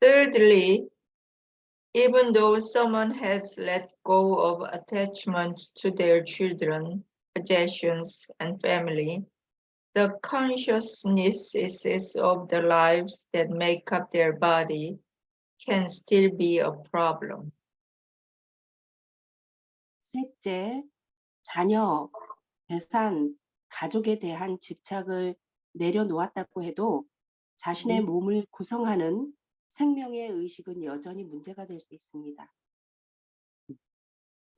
Thirdly, even though someone has let go of attachments to their children, possessions, and family, the consciousnesses of the lives that make up their body can still be a problem. 셋째, 자녀, 재산, 가족에 대한 집착을 내려놓았다고 해도 자신의 음. 몸을 구성하는 생명의 의식은 여전히 문제가 될 수 있습니다.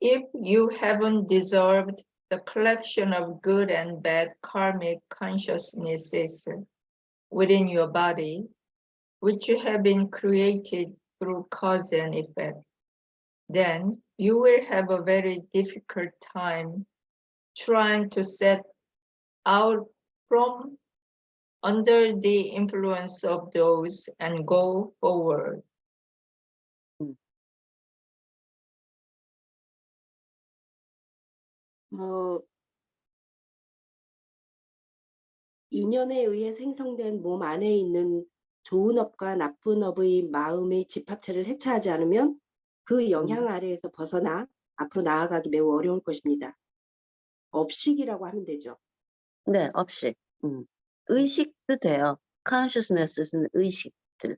If you haven't dissolved the collection of good and bad karmic consciousnesses within your body, which have been created through cause and effect, then you will have a very difficult time trying to set out from under the influence of those and go forward. 어, 인연에 의해 생성된 몸 안에 있는 좋은 업과 나쁜 업의 마음의 집합체를 해체하지 않으면 그 영향 아래에서 벗어나 앞으로 나아가기 매우 어려울 것입니다. 업식이라고 하면 되죠. 네, 업식. 음. 의식도 돼요. consciousness는 의식들.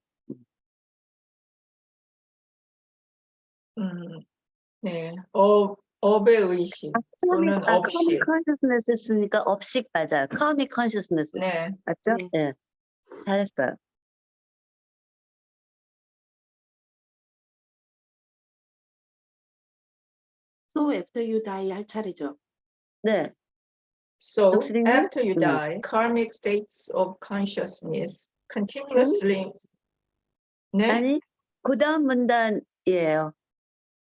음, 네, 업, 업의 의식 또는 아, 업식. consciousness 했으니까 업식 맞아요. karmic consciousness 네, 맞죠? 네. 예. 잘했어요. So after you die 할 차례죠. 네. So after you 음. die, karmic states of consciousness continuously. 네, 아니, 그 다음 문단이에요.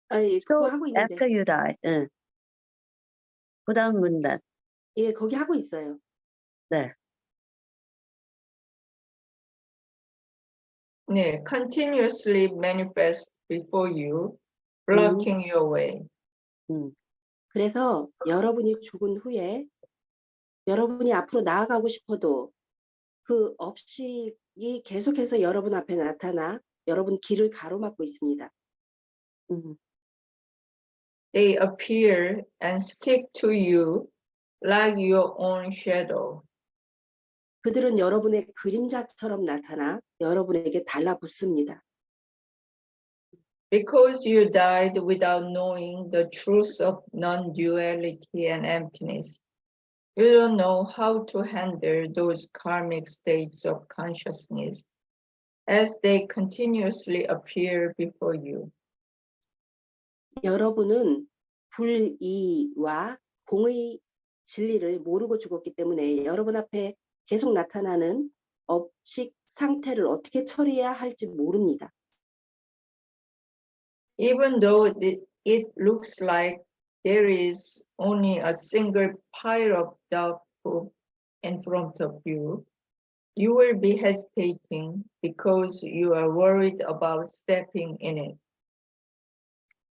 아, 예, So 하고 있는데. after you die. 응. 그 다음 문단. 예, 거기 하고 있어요. 네. 네, continuously manifest before you, blocking your way. 음. 그래서 여러분이 죽은 후에 여러분이 앞으로 나아가고 싶어도 그 업식이 계속해서 여러분 앞에 나타나 여러분 길을 가로막고 있습니다. 음. They appear and stick to you like your own shadow. 그들은 여러분의 그림자처럼 나타나 여러분에게 달라붙습니다. Because you died without knowing the truth of non-duality and emptiness, you don't know how to handle those karmic states of consciousness as they continuously appear before you. 여러분은 불이와 공의 진리를 모르고 죽었기 때문에 여러분 앞에 계속 나타나는 업식 상태를 어떻게 처리해야 할지 모릅니다. Even though it, it looks like there is only a single pile of dog poop in front of you, you will be hesitating because you are worried about stepping in it.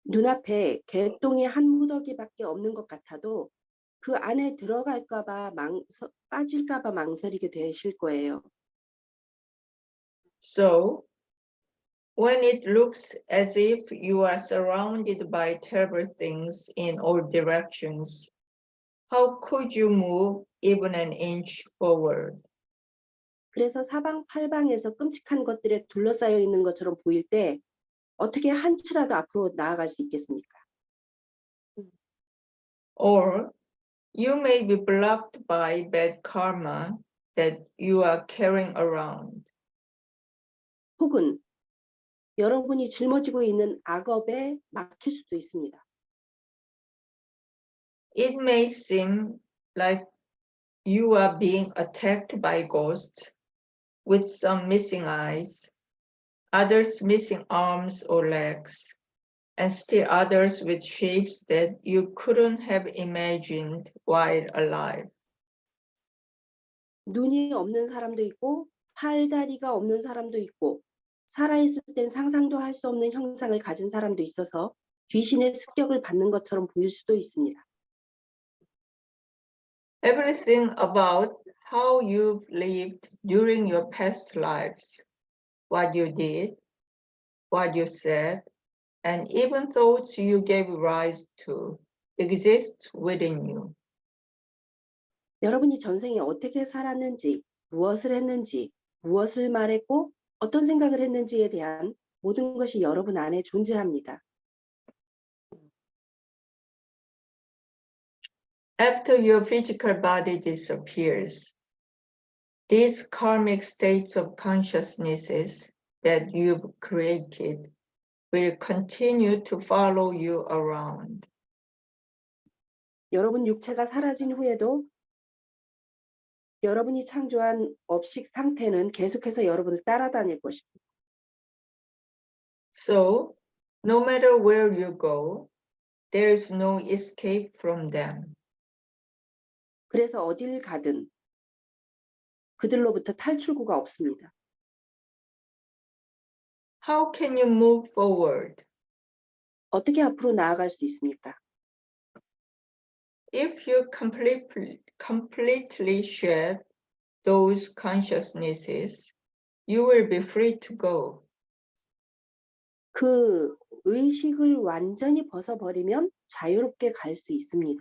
눈앞에 개똥이 한 무더기밖에 없는 것 같아도 그 안에 들어갈까봐 망 빠질까봐 망설이게 되실 거예요. So, when it looks as if you are surrounded by terrible things in all directions, how could you move even an inch forward? 그래서 사방팔방에서 끔찍한 것들에 둘러싸여 있는 것처럼 보일 때 어떻게 한 치라도 앞으로 나아갈 수 있겠습니까? Or you may be blocked by bad karma that you are carrying around. 혹은 여러분이 짊어지고 있는 악업에 막힐 수도 있습니다. It may seem like you are being attacked by ghosts with some missing eyes, others missing arms or legs, and still others with shapes that you couldn't have imagined while alive. 눈이 없는 사람도 있고 팔다리가 없는 사람도 있고 살아있을 땐 상상도 할 수 없는 형상을 가진 사람도 있어서 귀신의 습격을 받는 것처럼 보일 수도 있습니다. Everything about how you've lived during your past lives, what you did, what you said, and even thoughts you gave rise to exist within you. 여러분이 전생에 어떻게 살았는지, 무엇을 했는지, 무엇을 말했고 어떤 생각을 했는지에 대한 모든 것이 여러분 안에 존재합니다. After your physical body disappears, these karmic states of consciousnesses that you've created will continue to follow you around. 여러분 육체가 사라진 후에도 여러분이 창조한 업식 상태는 계속해서 여러분을 따라다닐 것입니다. So, no matter where you go, there is no escape from them. 그래서 어딜 가든 그들로부터 탈출구가 없습니다. How can you move forward? 어떻게 앞으로 나아갈 수 있습니까? If you completely, completely shed those consciousnesses, you will be free to go. 그 의식을 완전히 벗어버리면 자유롭게 갈 수 있습니다.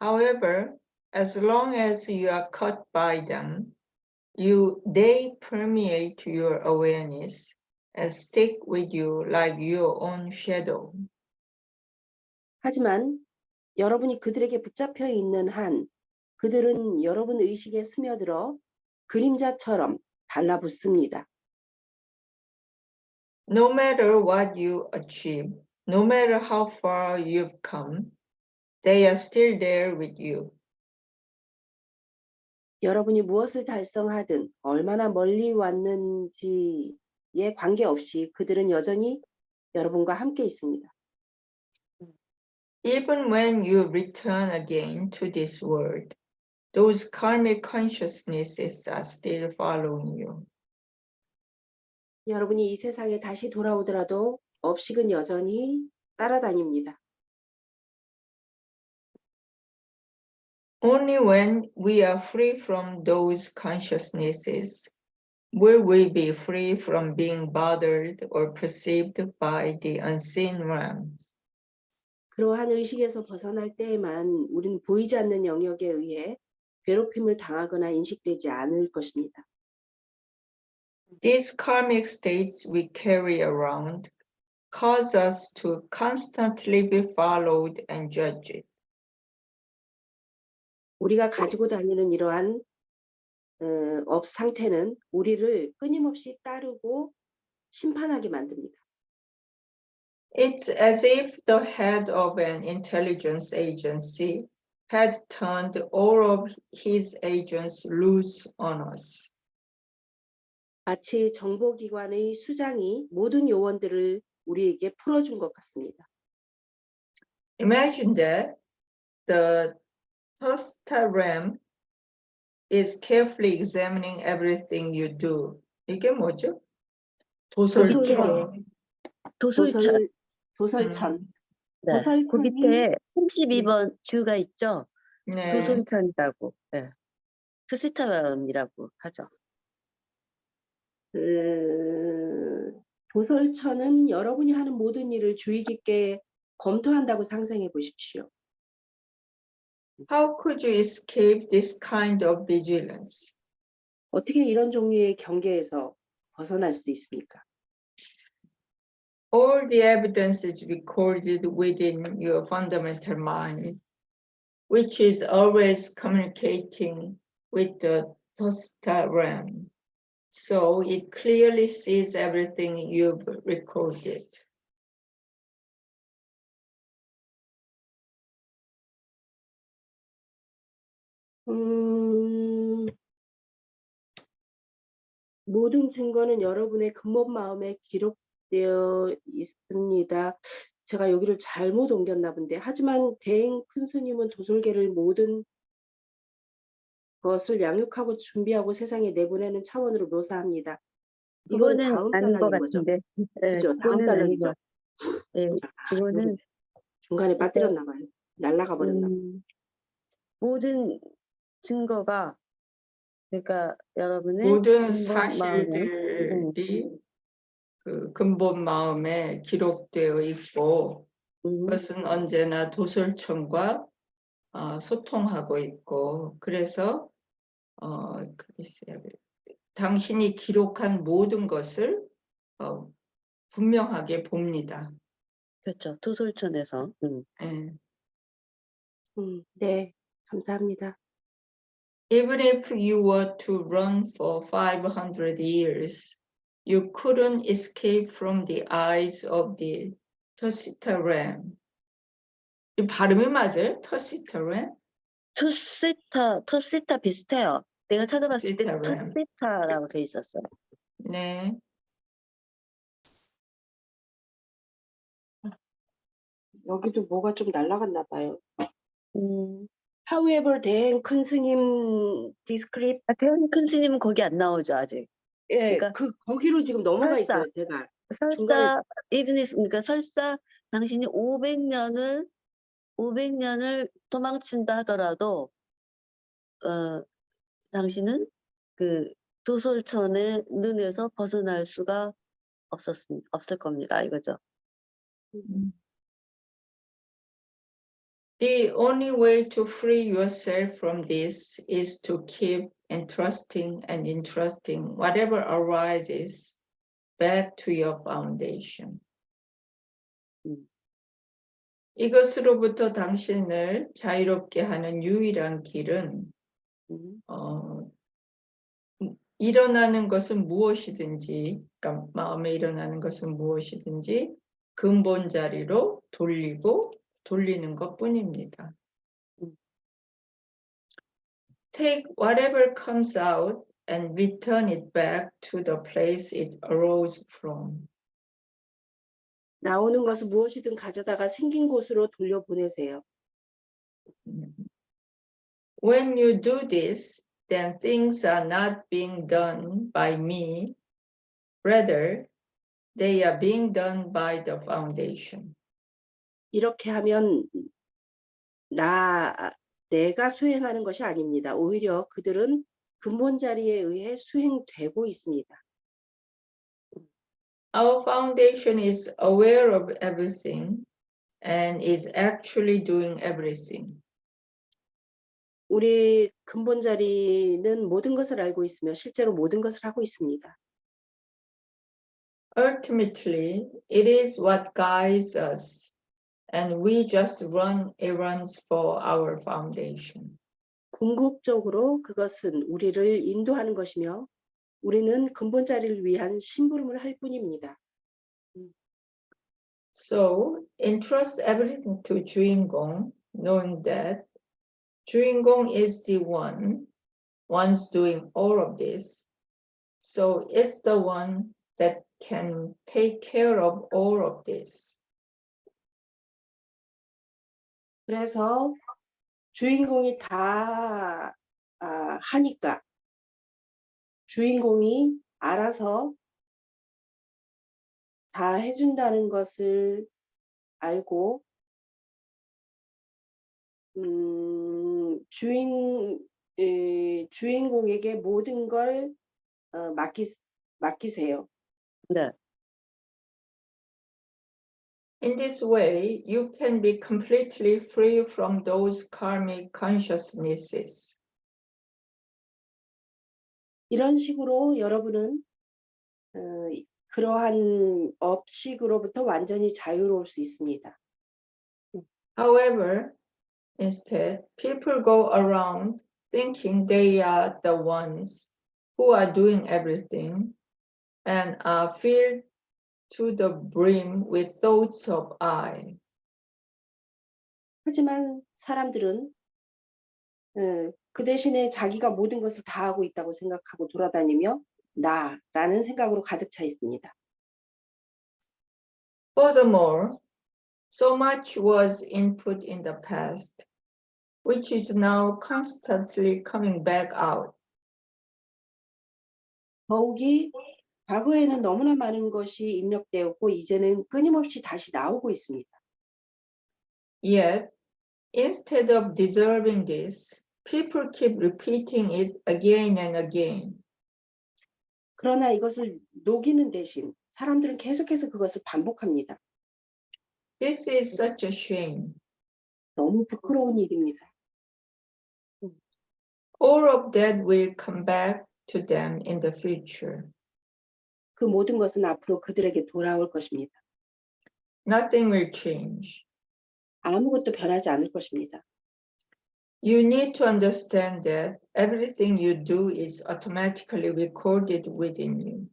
However, as long as you are caught by them, you they permeate your awareness and stick with you like your own shadow. 하지만 여러분이 그들에게 붙잡혀 있는 한 그들은 여러분 의식에 스며들어 그림자처럼 달라붙습니다. No matter what you achieve, no matter how far you've come, they are still there with you. 여러분이 무엇을 달성하든 얼마나 멀리 왔는지에 관계없이 그들은 여전히 여러분과 함께 있습니다. Even when you return again to this world, those karmic consciousnesses are still following you. 여러분이 이 세상에 다시 돌아오더라도 업식은 여전히 따라다닙니다. Only when we are free from those consciousnesses will we be free from being bothered or perceived by the unseen realms. 그러한 의식에서 벗어날 때에만 우리는 보이지 않는 영역에 의해 괴롭힘을 당하거나 인식되지 않을 것입니다. These karmic states we carry around cause us to constantly be followed and judged. 우리가 가지고 다니는 이러한 어, 업 상태는 우리를 끊임없이 따르고 심판하게 만듭니다. It's as if the head of an intelligence agency had turned all of his agents loose on us. 마치 정보기관의 수장이 모든 요원들을 우리에게 풀어준 것 같습니다. Imagine that the Tosta Ram is carefully examining everything you do. 이게 뭐죠? 도설처럼. 도솔천. 도설, 도설천. 네. 그 도설천이- 밑에 32번 주가 있죠. 네. 도솔천이라고. 네. 스시타람이라고 하죠. 그 도설천은 여러분이 하는 모든 일을 주의 깊게 검토한다고 상상해 보십시오. How could you escape this kind of vigilance? 어떻게 이런 종류의 경계에서 벗어날 수도 있습니까? All the evidence is recorded within your fundamental mind, which is always communicating with the Tosta Ram. So it clearly sees everything you've recorded. 음, 모든 증거는 여러분의 근본 마음에 기록 되어 있습니다. 제가 여기를 잘못 옮겼나 본데 하지만 대행 큰 스님은 도솔계를 모든 것을 양육하고 준비하고 세상에 내보내는 차원으로 묘사합니다. 이거는 다음 아닌 것. 같은데. 네, 그죠? 다음. 것 네, 아, 이거는 중간에 빠뜨렸나 봐요. 날라가 버렸나 봐요. 음, 모든 증거가 그러니까 여러분의 모든 마음에, 음, 사실들이 그 근본 마음에 기록되어 있고 음, 그것은 언제나 도솔청과 어, 소통하고 있고 그래서 어, 글쎄요. 당신이 기록한 모든 것을 어, 분명하게 봅니다. 그렇죠. 도솔천에서. 음. 예. 음, 네, 감사합니다. Even if you were to run for 500 years, you couldn't escape from the eyes of the Tusita ram. 이 발음이 맞아요? Tusita ram? 투시타, 투시타 비슷해요. 내가 찾아봤을 때. 투시타라고 돼 있었어요. 네. 여기도 뭐가 좀 날라갔나 봐요. 음, However, then 큰 스님 디스크립 아, 태연 큰 스님은 거기 안 나오죠 아직. 예, 그러니까 그 거기로 지금 넘어가 설사. 있어요, 제가. 설사 중간에- even if 그러니까 설사 당신이 500년을 500년을 도망친다 하더라도 어 당신은 그 도솔천의 눈에서 벗어날 수가 없었습니다. 없을 겁니다. 이거죠. The only way to free yourself from this is to keep entrusting and entrusting whatever arises back to your foundation. 음. 이것으로부터 당신을 자유롭게 하는 유일한 길은 음, 어, 음, 일어나는 것은 무엇이든지, 그러니까 마음에 일어나는 것은 무엇이든지 근본 자리로 돌리고 돌리는 것 뿐입니다. 음. Take whatever comes out and return it back to the place it arose from. 나오는 것을 무엇이든 가져다가 생긴 곳으로 돌려보내세요. When you do this, then things are not being done by me. Rather, they are being done by the foundation. 이렇게 하면 나 내가 수행하는 것이 아닙니다. 오히려 그들은 근본 자리에 의해 수행되고 있습니다. Our foundation is aware of everything and is actually doing everything. 우리 근본 자리는 모든 것을 알고 있으며 실제로 모든 것을 하고 있습니다. Ultimately, it is what guides us, and we just run errands for our foundation. 궁극적으로 그것은 우리를 인도하는 것이며 우리는 근본 자리를 위한 심부름을 할 뿐입니다. So entrust everything to 주인공, knowing that 주인공 is the one, one's doing all of this. So it's the one that can take care of all of this. 그래서 주인공이 다 아, 하니까 주인공이 알아서 다 해준다는 것을 알고 음, 주인 에, 주인공에게 모든 걸 어, 맡기 맡기세요. 네. In this way, you can be completely free from those karmic consciousnesses. 이런 식으로 여러분은 어, 그러한 업식으로부터 완전히 자유로울 수 있습니다. However, instead, people go around thinking they are the ones who are doing everything and are filled to the brim with thoughts of I. 하지만 사람들은 어, 그 대신에 자기가 모든 것을 다 하고 있다고 생각하고 돌아다니며 나라는 생각으로 가득 차 있습니다. Furthermore, so much was input in the past, which is now constantly coming back out. 더욱이 과거에는 너무나 많은 것이 입력되었고 이제는 끊임없이 다시 나오고 있습니다. Yet, instead of deserving this, people keep repeating it again and again. 그러나 이것을 녹이는 대신 사람들은 계속해서 그것을 반복합니다. This is such a shame. 너무 부끄러운 일입니다. All of that will come back to them in the future. 그 모든 것은 앞으로 그들에게 돌아올 것입니다. Nothing will change. 아무것도 변하지 않을 것입니다. You need to understand that everything you do is automatically recorded within you.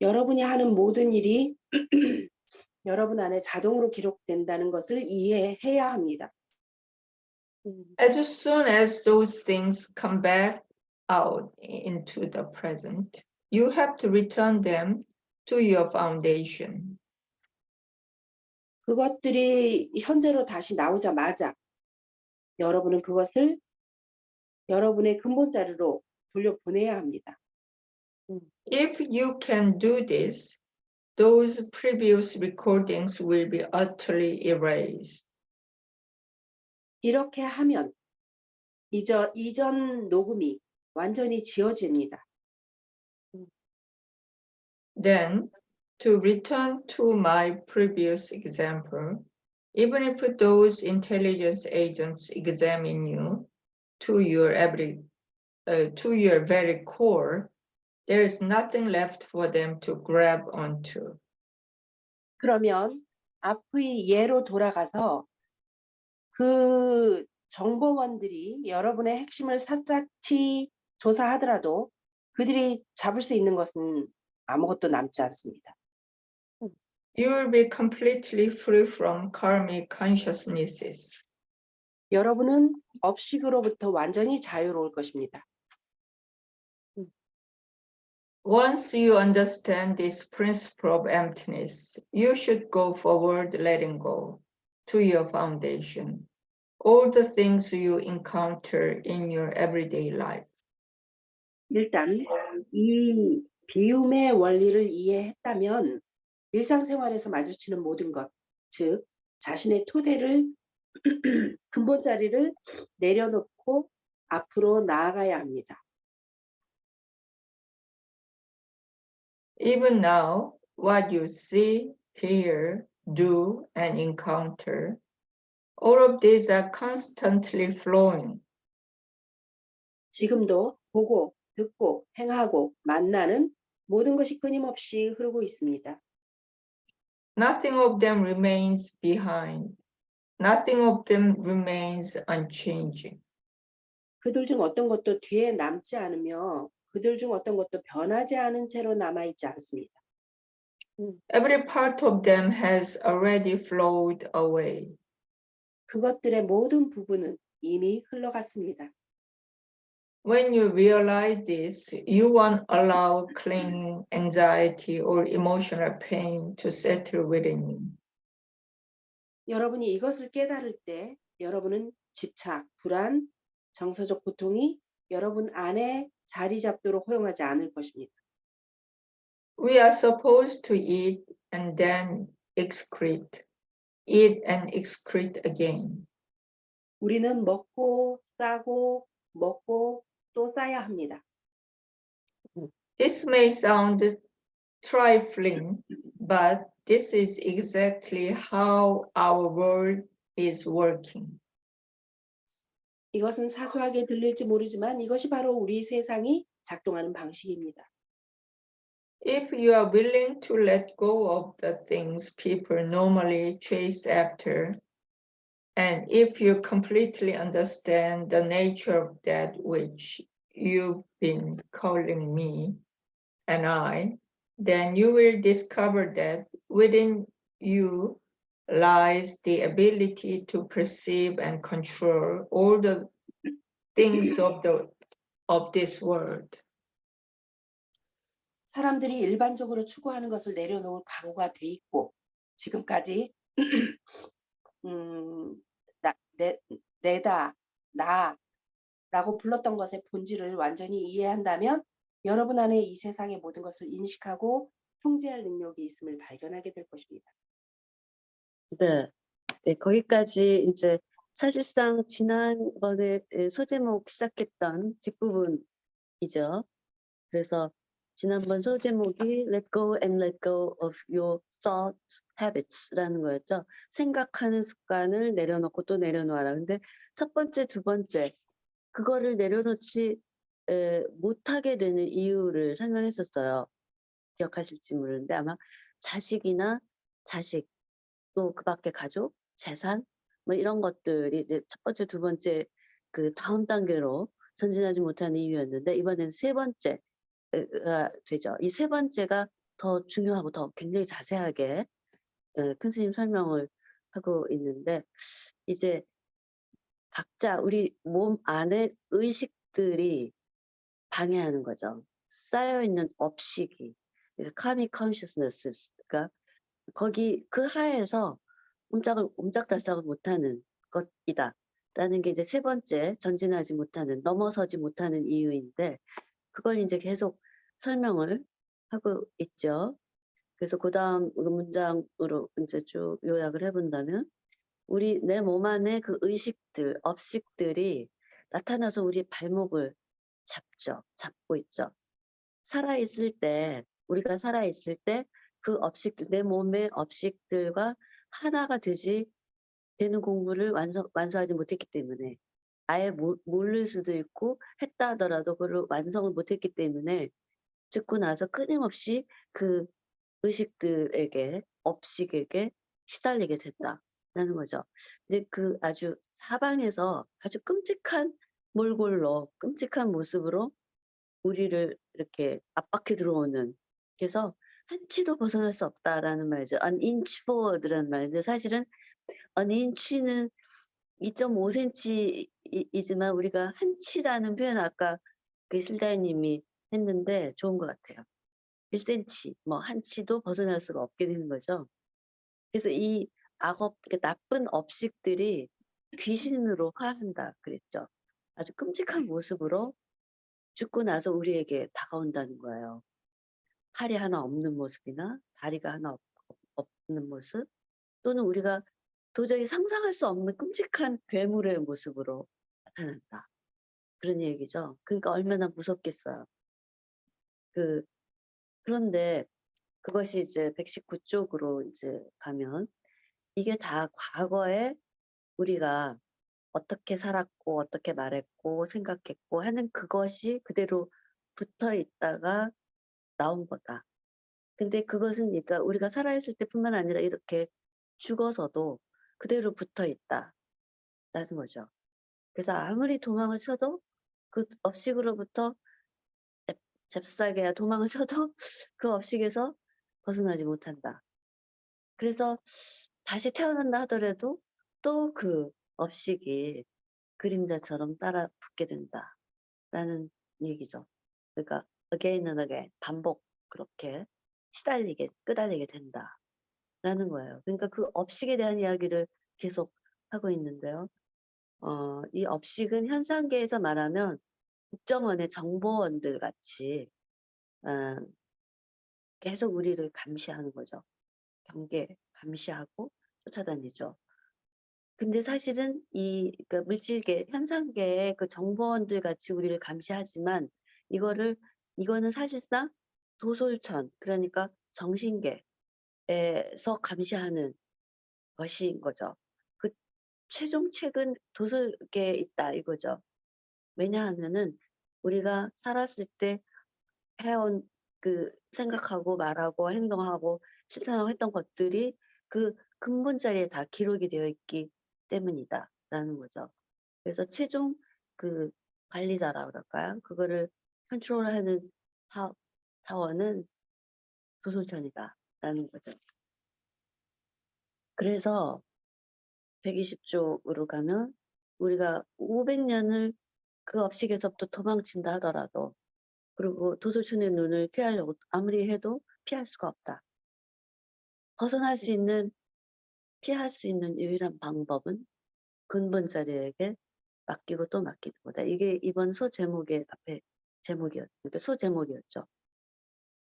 여러분이 하는 모든 일이 여러분 안에 자동으로 기록된다는 것을 이해해야 합니다. As soon as those things come back out into the present, you have to return them to your foundation. 그것들이 현재로 다시 나오자마자 여러분은 그것을 여러분의 근본 자료로 돌려보내야 합니다. If you can do this, those previous recordings will be utterly erased. 이렇게 하면 이전, 이전 녹음이 완전히 지워집니다. Then, to return to my previous example, even if those intelligence agents examine you to your every, uh, to your very core, there is nothing left for them to grab onto. 그러면 앞의 예로 돌아가서 그 정보원들이 여러분의 핵심을 샅샅이 조사하더라도 그들이 잡을 수 있는 것은 아무것도 남지 않습니다. You will be completely free from karmic consciousnesses. 여러분은 업식으로부터 완전히 자유로울 것입니다. Once you understand this principle of emptiness, you should go forward letting go to your foundation. All the things you encounter in your everyday life. 일단 이 비움의 원리를 이해했다면 일상생활에서 마주치는 모든 것, 즉 자신의 토대를 근본 자리를 내려놓고 앞으로 나아가야 합니다. Even now, what you see, hear, do, and encounter, all of these are constantly flowing. 지금도 보고, 듣고, 행하고, 만나는 모든 것이 끊임없이 흐르고 있습니다. Nothing of them remains behind. Nothing of them remains unchanging. 그들 중 어떤 것도 뒤에 남지 않으며 그들 중 어떤 것도 변하지 않은 채로 남아 있지 않습니다. Every part of them has already flowed away. 그것들의 모든 부분은 이미 흘러갔습니다. When you realize this, you won't allow clinging, anxiety, or emotional pain to settle within you. 여러분이 이것을 깨달을 때 여러분은 집착, 불안, 정서적 고통이 여러분 안에 자리 잡도록 허용하지 않을 것입니다. We are supposed to eat and then excrete, eat and excrete again. 우리는 먹고 싸고 먹고 또 싸야 합니다. This may sound trifling, but this is exactly how our world is working. 이것은 사소하게 들릴지 모르지만 이것이 바로 우리 세상이 작동하는 방식입니다. If you are willing to let go of the things people normally chase after, and if you completely understand the nature of that which you've been calling me and I, then you will discover that within you lies the ability to perceive and control all the things of the of this world. 사람들이 일반적으로 추구하는 것을 내려놓을 각오가 돼 있고 지금까지 음, 나, 내, 내다, 나라고 불렀던 것의 본질을 완전히 이해한다면 여러분 안에 이 세상의 모든 것을 인식하고 통제할 능력이 있음을 발견하게 될 것입니다. 네. 네, 거기까지 이제 사실상 지난번에 에, 소제목 시작했던 뒷부분이죠. 그래서 지난번 소제목이 Let go and let go of your thoughts, habits라는 거였죠. 생각하는 습관을 내려놓고 또 내려놓아라. 근데 첫 번째, 두 번째 그거를 내려놓지 에, 못하게 되는 이유를 설명했었어요. 기억하실지 모르는데 아마 자식이나 자식 또 그 밖에 가족, 재산 뭐 이런 것들이 이제 첫 번째, 두 번째 그 다음 단계로 전진하지 못하는 이유였는데 이번엔 세 번째가 되죠. 이 세 번째가 더 중요하고 더 굉장히 자세하게 에, 큰 스님 설명을 하고 있는데 이제 각자 우리 몸 안에 의식들이 방해하는 거죠. 쌓여 있는 업식이 카믹 컨셔스너스가 거기 그 하에서 옴짝을 옴짝달싹을 못하는 것이다. 라는 게 이제 세 번째 전진하지 못하는 넘어서지 못하는 이유인데 그걸 이제 계속 설명을 하고 있죠. 그래서 그 다음 문장으로 이제 쭉 요약을 해본다면 우리 내 몸 안에 그 의식들, 업식들이 나타나서 우리 발목을 잡죠. 잡고 있죠. 살아있을 때, 우리가 살아있을 때 그 업식들, 내 몸의 업식들과 하나가 되지 되는 공부를 완성, 완수하지 못했기 때문에 아예 모, 모를 수도 있고 했다 하더라도 그걸 완성을 못했기 때문에 듣고 나서 끊임없이 그 의식들에게, 업식에게 시달리게 됐다라는 거죠. 근데 그 아주 사방에서 아주 끔찍한 몰골로, 끔찍한 모습으로 우리를 이렇게 압박해 들어오는 그래서 한치도 벗어날 수 없다라는 말이죠. an inch forward라는 말인데 사실은 an inch는 2.5cm이지만 우리가 한치라는 표현 아까 그 실다님이 했는데 좋은 것 같아요. 1cm, 뭐 한 치도 벗어날 수가 없게 되는 거죠. 그래서 이 악업, 그 나쁜 업식들이 귀신으로 화한다 그랬죠. 아주 끔찍한 모습으로 죽고 나서 우리에게 다가온다는 거예요. 팔이 하나 없는 모습이나 다리가 하나 없, 없는 모습 또는 우리가 도저히 상상할 수 없는 끔찍한 괴물의 모습으로 나타난다. 그런 얘기죠. 그러니까 얼마나 무섭겠어요. 그 그런데 그것이 이제 119쪽으로 이제 가면 이게 다 과거에 우리가 어떻게 살았고 어떻게 말했고 생각했고 하는 그것이 그대로 붙어 있다가 나온 거다. 근데 그것은 그러니까 우리가 살아있을 때뿐만 아니라 이렇게 죽어서도 그대로 붙어 있다. 라는 거죠. 그래서 아무리 도망을 쳐도 그 업식으로부터 잽- 잽싸게 도망을 쳐도 그 업식에서 벗어나지 못한다. 그래서 다시 태어난다 하더라도 또 그 업식이 그림자처럼 따라 붙게 된다. 라는 얘기죠. 그러니까 again and again 반복 그렇게 시달리게 끄달리게 된다. 라는 거예요. 그러니까 그 업식에 대한 이야기를 계속 하고 있는데요. 어, 이 업식은 현상계에서 말하면 국정원의 정보원들 같이 어, 계속 우리를 감시하는 거죠. 경계 감시하고 쫓아다니죠. 근데 사실은 이그 물질계 현상계의 그 정보원들 같이 우리를 감시하지만 이거를 이거는 사실상 도솔천 그러니까 정신계에서 감시하는 것인 거죠. 그 최종책은 도솔계에 있다 이거죠. 왜냐하면은 우리가 살았을 때 해온 그 생각하고 말하고 행동하고 실천하고 했던 것들이 그 근본 자리에 다 기록이 되어 있기 때문이다라는 거죠. 그래서 최종 그 관리자라 그럴까요? 그거를 컨트롤하는 사, 사원은 조솔천이다라는 거죠. 그래서 120쪽으로 가면 우리가 500년을 그 업식에서부터 도망친다 하더라도 그리고 도솔천의 눈을 피하려고 아무리 해도 피할 수가 없다. 벗어날 수 있는 피할 수 있는 유일한 방법은 근본 자리에게 맡기고 또 맡기는 거다. 이게 이번 소 제목의 앞에 제목이었, 그러니까 소 제목이었죠.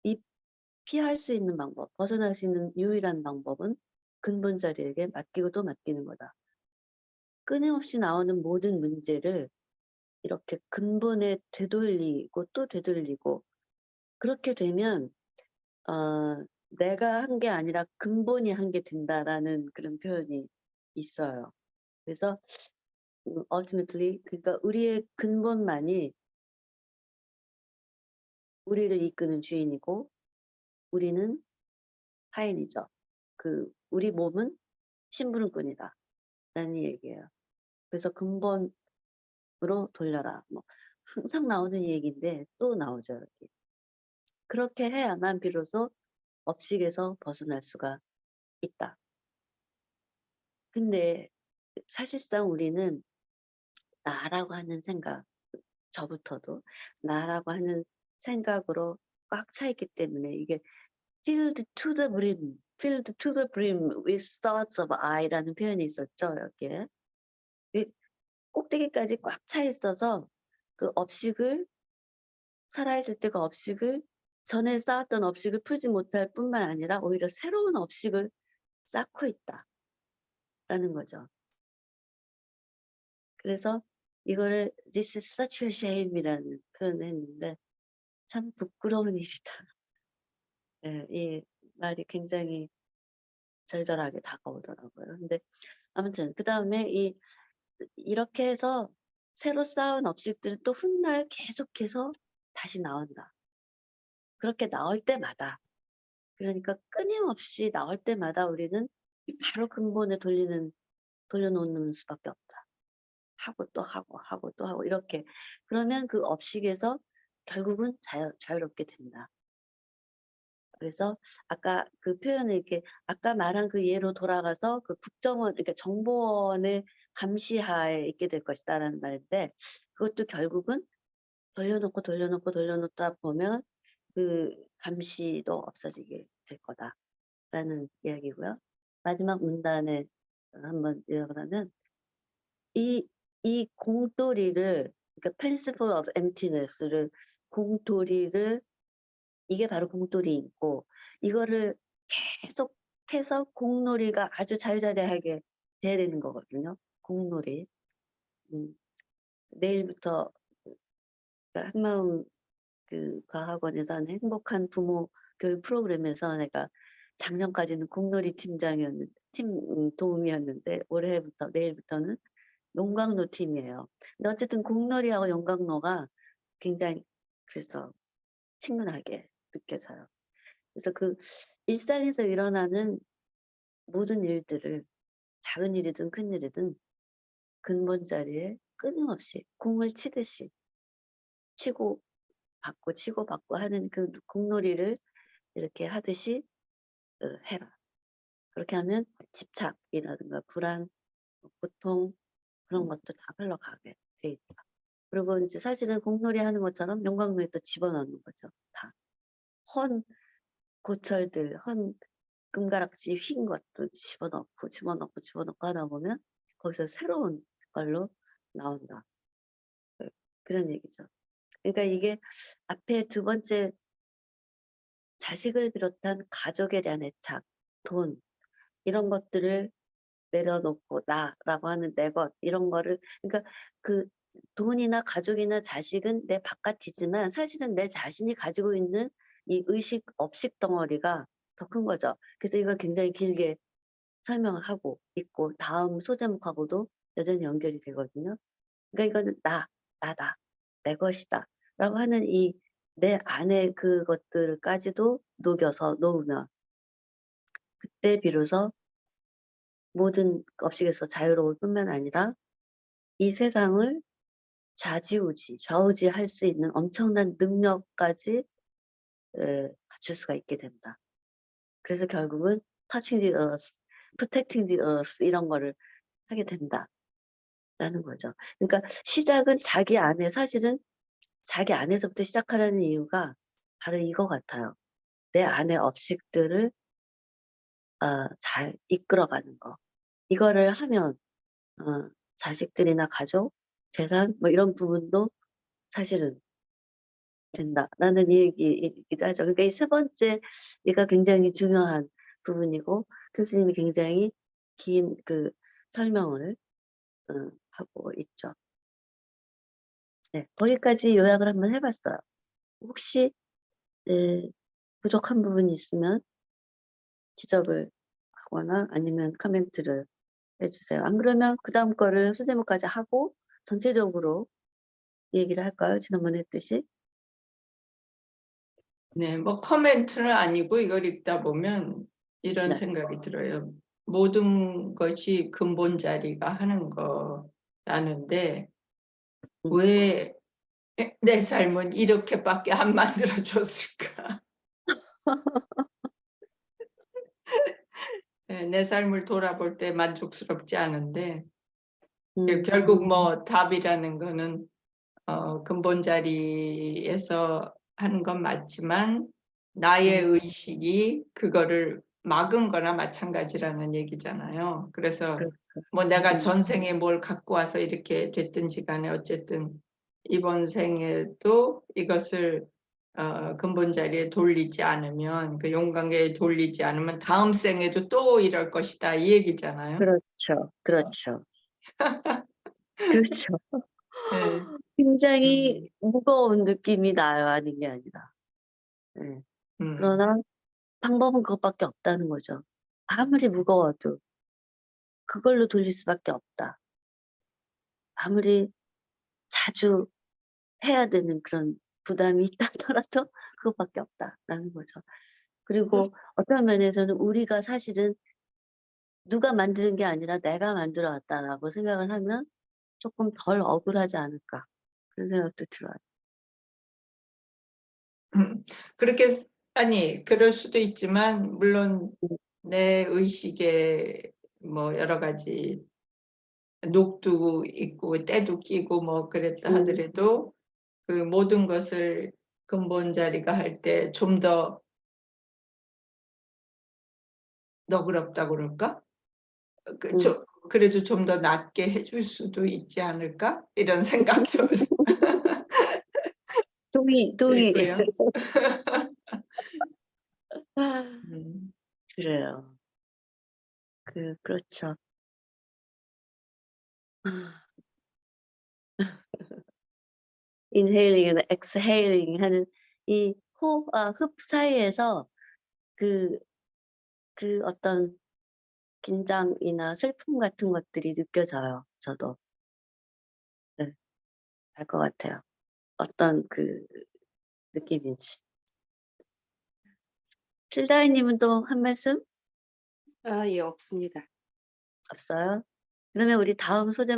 이 피할 수 있는 방법, 벗어날 수 있는 유일한 방법은 근본 자리에게 맡기고 또 맡기는 거다. 끊임없이 나오는 모든 문제를 이렇게 근본에 되돌리고 또 되돌리고 그렇게 되면 어, 내가 한 게 아니라 근본이 한 게 된다라는 그런 표현이 있어요. 그래서 음, ultimately 그러니까 우리의 근본만이 우리를 이끄는 주인이고 우리는 하인이죠. 그 우리 몸은 심부름꾼이다. 라는 얘기예요. 그래서 근본 으로 돌려라. 뭐 항상 나오는 얘기인데 또 나오죠. 여기. 그렇게 해야만 비로소 업식에서 벗어날 수가 있다. 근데 사실상 우리는 나라고 하는 생각, 저부터도 나라고 하는 생각으로 꽉 차 있기 때문에 이게 filled to the brim, filled to the brim with thoughts of I라는 표현이 있었죠, 여기에. 이 꼭대기까지 꽉 차 있어서 그 업식을 살아있을 때그 업식을 전에 쌓았던 업식을 풀지 못할 뿐만 아니라 오히려 새로운 업식을 쌓고 있다. 라는 거죠. 그래서 이거를 this is such a shame이라는 표현을 했는데 참 부끄러운 일이다. 예, 이 말이 굉장히 절절하게 다가오더라고요. 근데 아무튼 그 다음에 이 이렇게 해서 새로 쌓은 업식들은 또 훗날 계속해서 다시 나온다. 그렇게 나올 때마다 그러니까 끊임없이 나올 때마다 우리는 바로 근본에 돌리는 돌려놓는 수밖에 없다. 하고 또 하고 하고 또 하고 이렇게 그러면 그 업식에서 결국은 자유, 자유롭게 된다. 그래서 아까 그 표현을 이렇게 아까 말한 그 예로 돌아가서 그 국정원 그러니까 정보원의 감시하에 있게 될 것이다라는 말인데 그것도 결국은 돌려놓고 돌려놓고 돌려놓다 보면 그 감시도 없어지게 될 거다라는 이야기고요. 마지막 문단에 한번 읽어보면 이, 이 공돌이를 그러니까 principle of emptiness를 공돌이를 이게 바로 공돌이있고 이거를 계속해서 공놀이가 아주 자유자재하게 돼야 되는 거거든요. 공놀이. 음, 내일부터 그러니까 한마음 그 과학원에서 하는 행복한 부모 교육 프로그램에서 내가 작년까지는 공놀이 팀장이었는 팀 음, 도움이었는데 올해부터 내일부터는 용광로 팀이에요. 근데 어쨌든 공놀이하고 용광로가 굉장히 그래서 친근하게 느껴져요. 그래서 그 일상에서 일어나는 모든 일들을 작은 일이든 큰 일이든 근본 자리에 끊임없이 공을 치듯이 치고 받고 치고 받고 하는 그 공놀이를 이렇게 하듯이 어, 해라. 그렇게 하면 집착이라든가 불안, 고통 그런 것도 다 흘러가게 돼 있다. 그리고 이제 사실은 공놀이 하는 것처럼 용광로에 또 집어넣는 거죠. 다. 헌 고철들, 헌 금가락지 휜 것도 집어넣고 집어넣고 집어넣고 하다 보면 거기서 새로운 걸로 나온다. 그- 그런 얘기죠. 그러니까 이게 앞에 두 번째 자식을 비롯한 가족에 대한 애착, 돈 이런 것들을 내려놓고 나라고 하는 내 것 이런 거를 그러니까 그 돈이나 가족이나 자식은 내 바깥이지만 사실은 내 자신이 가지고 있는 이 의식 업식 덩어리가 더 큰 거죠. 그래서 이걸 굉장히 길게 설명을 하고 있고 다음 소제목하고도 여전히 연결이 되거든요. 그러니까 이거는 나, 나다, 내 것이다 라고 하는 이 내 안에 그것들까지도 녹여서 놓으면 그때 비로소 모든 업식에서 자유로울 뿐만 아니라 이 세상을 좌지우지, 좌우지 할 수 있는 엄청난 능력까지 에, 갖출 수가 있게 된다. 그래서 결국은 touching the earth, protecting the earth 이런 거를 하게 된다. 라는 거죠. 그러니까 시작은 자기 안에 사실은 자기 안에서부터 시작하라는 이유가 바로 이거 같아요. 내 안의 업식들을 어, 잘 이끌어가는 거. 이거를 하면 어, 자식들이나 가족, 재산 뭐 이런 부분도 사실은 된다라는 얘기이기도 하죠. 그러니까 이 세 번째 얘가 굉장히 중요한 부분이고 교수님이 굉장히 긴 그 설명을 어, 하고 있죠. 네, 거기까지 요약을 한번 해봤어요. 혹시 네, 부족한 부분이 있으면 지적을 하거나 아니면 코멘트를 해주세요. 안 그러면 그 다음 거를 소제목까지 하고 전체적으로 얘기를 할까요? 지난번에 했듯이. 네, 뭐 커멘트는 아니고 이걸 읽다 보면 이런 네. 생각이 들어요. 모든 것이 근본 자리가 하는 거 라는데 음. 왜내 삶은 이렇게밖에 안 만들어 줬을까? 네, 내 삶을 돌아볼 때 만족스럽지 않은데 음, 결국 뭐 답이라는 거는 어, 근본 자리에서 하는 건 맞지만 나의 음. 의식이 그거를 막은 거나 마찬가지라는 얘기잖아요. 그래서 그렇죠. 뭐 내가 음. 전생에 뭘 갖고 와서 이렇게 됐든지 간에 어쨌든 이번 생에도 이것을 어, 근본 자리에 돌리지 않으면 그 용광에 돌리지 않으면 다음 생에도 또 이럴 것이다 이 얘기잖아요. 그렇죠. 그렇죠. 그렇죠. 네. 굉장히 무거운 느낌이 나요. 아닌 게 아니라. 네. 음. 그러나 방법은 그것밖에 없다는 거죠. 아무리 무거워도 그걸로 돌릴 수밖에 없다. 아무리 자주 해야 되는 그런 부담이 있다 하더라도 그것밖에 없다라는 거죠. 그리고 어떤 면에서는 우리가 사실은 누가 만드는 게 아니라 내가 만들어 왔다라고 생각을 하면 조금 덜 억울하지 않을까 그런 생각도 들어요. 음, 그렇게 아니 그럴 수도 있지만 물론 내 의식에 뭐 여러 가지 녹도 있고 때도 끼고 뭐 그랬다 음. 하더라도 그 모든 것을 근본 자리가 할 때 좀 더 너그럽다 그럴까? 그, 음. 저, 그래도 좀 더 낫게 해줄 수도 있지 않을까? 이런 생각도 동의, 동의. 음. 그래요. 그, 그렇죠. inhaling이나 exhaling 하는 이 호흡과 흡 사이에서 그, 그 어떤 긴장이나 슬픔 같은 것들이 느껴져요. 저도. 네. 알것 같아요. 어떤 그 느낌인지. 실다이님은 또 한 말씀 아, 예, 없습니다. 없어요? 그러면 우리 다음 소제